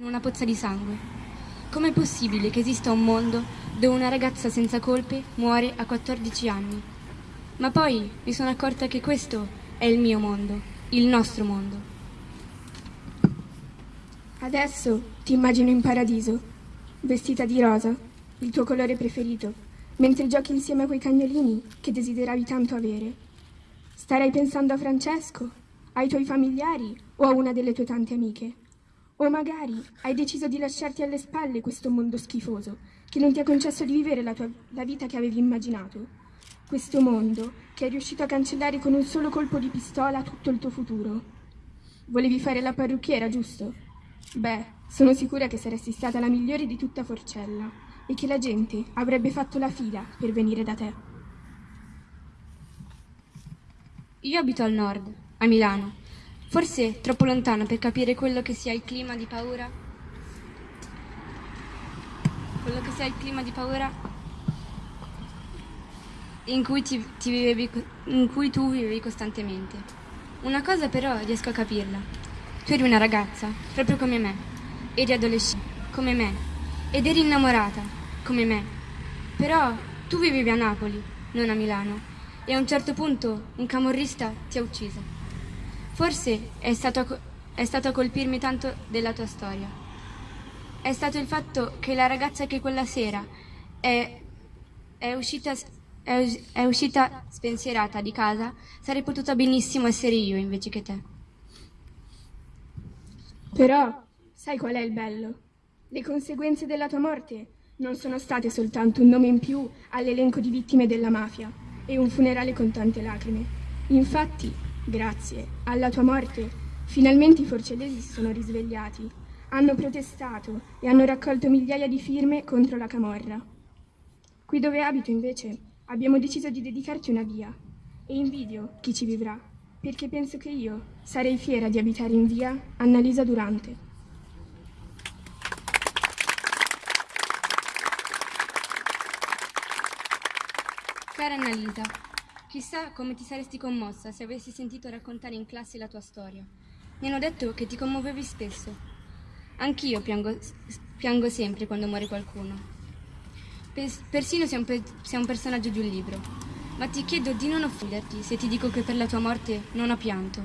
in una pozza di sangue. Com'è possibile che esista un mondo dove una ragazza senza colpe muore a 14 anni? Ma poi mi sono accorta che questo è il mio mondo, il nostro mondo. Adesso ti immagino in paradiso, vestita di rosa, il tuo colore preferito, mentre giochi insieme a quei cagnolini che desideravi tanto avere. Starai pensando a Francesco, ai tuoi familiari o a una delle tue tante amiche. O magari hai deciso di lasciarti alle spalle questo mondo schifoso che non ti ha concesso di vivere la, tua, la vita che avevi immaginato. Questo mondo che è riuscito a cancellare con un solo colpo di pistola tutto il tuo futuro. Volevi fare la parrucchiera, giusto? Beh, sono sicura che saresti stata la migliore di tutta Forcella e che la gente avrebbe fatto la fila per venire da te. Io abito al nord, a Milano, Forse troppo lontano per capire quello che sia il clima di paura. Quello che sia il clima di paura in cui, ti, ti vivevi, in cui tu vivevi costantemente. Una cosa però riesco a capirla. Tu eri una ragazza, proprio come me. Eri adolescente, come me. Ed eri innamorata, come me. Però tu vivevi a Napoli, non a Milano. E a un certo punto un camorrista ti ha uccisa. Forse è stato, è stato a colpirmi tanto della tua storia. È stato il fatto che la ragazza che quella sera è, è uscita è, uscita spensierata di casa, sarei potuta benissimo essere io invece che te. Però, sai qual è il bello? Le conseguenze della tua morte non sono state soltanto un nome in più all'elenco di vittime della mafia e un funerale con tante lacrime. Infatti, Grazie alla tua morte, finalmente i forcellesi si sono risvegliati, hanno protestato e hanno raccolto migliaia di firme contro la camorra. Qui dove abito, invece, abbiamo deciso di dedicarti una via e invidio chi ci vivrà, perché penso che io sarei fiera di abitare in via Annalisa Durante. Cara Annalisa, Chissà come ti saresti commossa se avessi sentito raccontare in classe la tua storia. Mi hanno detto che ti commuovevi spesso. Anch'io piango, piango sempre quando muore qualcuno. persino se è, un se è un personaggio di un libro. Ma ti chiedo di non offenderti se ti dico che per la tua morte non ho pianto.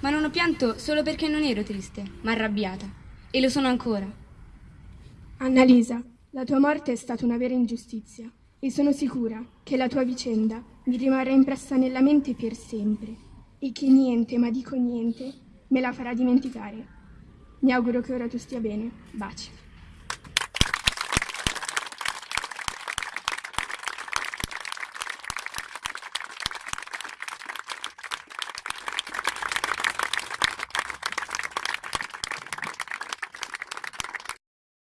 Ma non ho pianto solo perché non ero triste, ma arrabbiata. E lo sono ancora. Annalisa, la tua morte è stata una vera ingiustizia e sono sicura che la tua vicenda mi rimarrà impressa nella mente per sempre e che niente, ma dico niente, me la farà dimenticare. Mi auguro che ora tu stia bene. Baci.